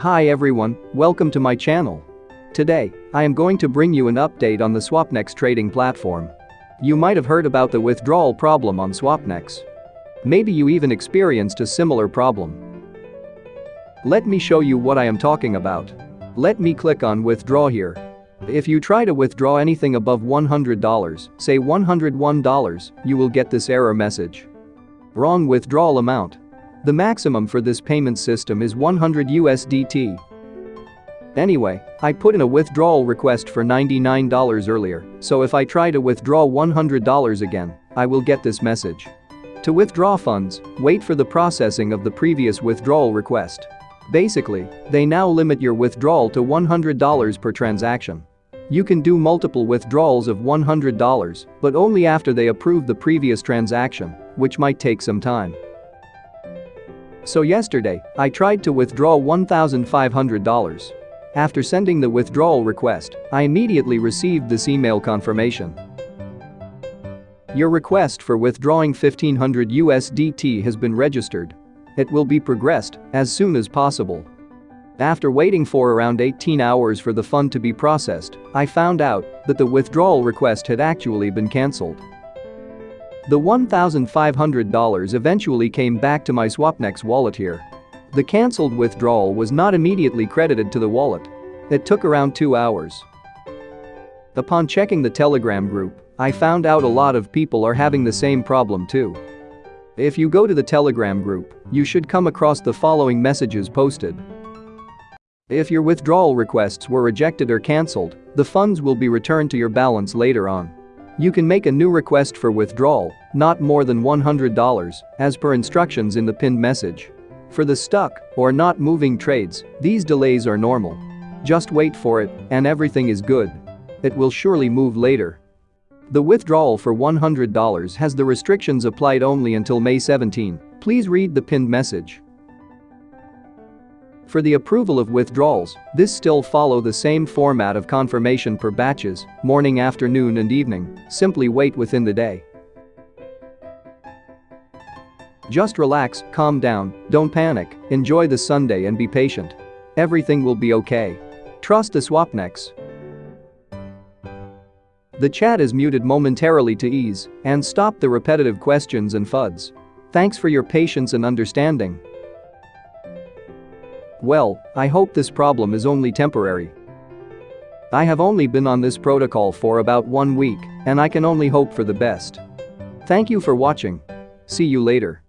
Hi everyone, welcome to my channel. Today, I am going to bring you an update on the Swapnex trading platform. You might have heard about the withdrawal problem on Swapnex. Maybe you even experienced a similar problem. Let me show you what I am talking about. Let me click on withdraw here. If you try to withdraw anything above $100, say $101, you will get this error message. Wrong withdrawal amount. The maximum for this payment system is 100 USDT. Anyway, I put in a withdrawal request for $99 earlier, so if I try to withdraw $100 again, I will get this message. To withdraw funds, wait for the processing of the previous withdrawal request. Basically, they now limit your withdrawal to $100 per transaction. You can do multiple withdrawals of $100, but only after they approve the previous transaction, which might take some time. So yesterday, I tried to withdraw $1,500. After sending the withdrawal request, I immediately received this email confirmation. Your request for withdrawing 1500 USDT has been registered. It will be progressed as soon as possible. After waiting for around 18 hours for the fund to be processed, I found out that the withdrawal request had actually been cancelled. The $1,500 eventually came back to my Swapnex wallet here. The cancelled withdrawal was not immediately credited to the wallet. It took around two hours. Upon checking the Telegram group, I found out a lot of people are having the same problem too. If you go to the Telegram group, you should come across the following messages posted. If your withdrawal requests were rejected or cancelled, the funds will be returned to your balance later on. You can make a new request for withdrawal, not more than $100, as per instructions in the pinned message. For the stuck or not moving trades, these delays are normal. Just wait for it and everything is good. It will surely move later. The withdrawal for $100 has the restrictions applied only until May 17. Please read the pinned message. For the approval of withdrawals, this still follow the same format of confirmation per batches, morning, afternoon and evening, simply wait within the day. Just relax, calm down, don't panic, enjoy the Sunday and be patient. Everything will be okay. Trust the Swapnex. The chat is muted momentarily to ease and stop the repetitive questions and FUDs. Thanks for your patience and understanding. Well, I hope this problem is only temporary. I have only been on this protocol for about one week, and I can only hope for the best. Thank you for watching. See you later.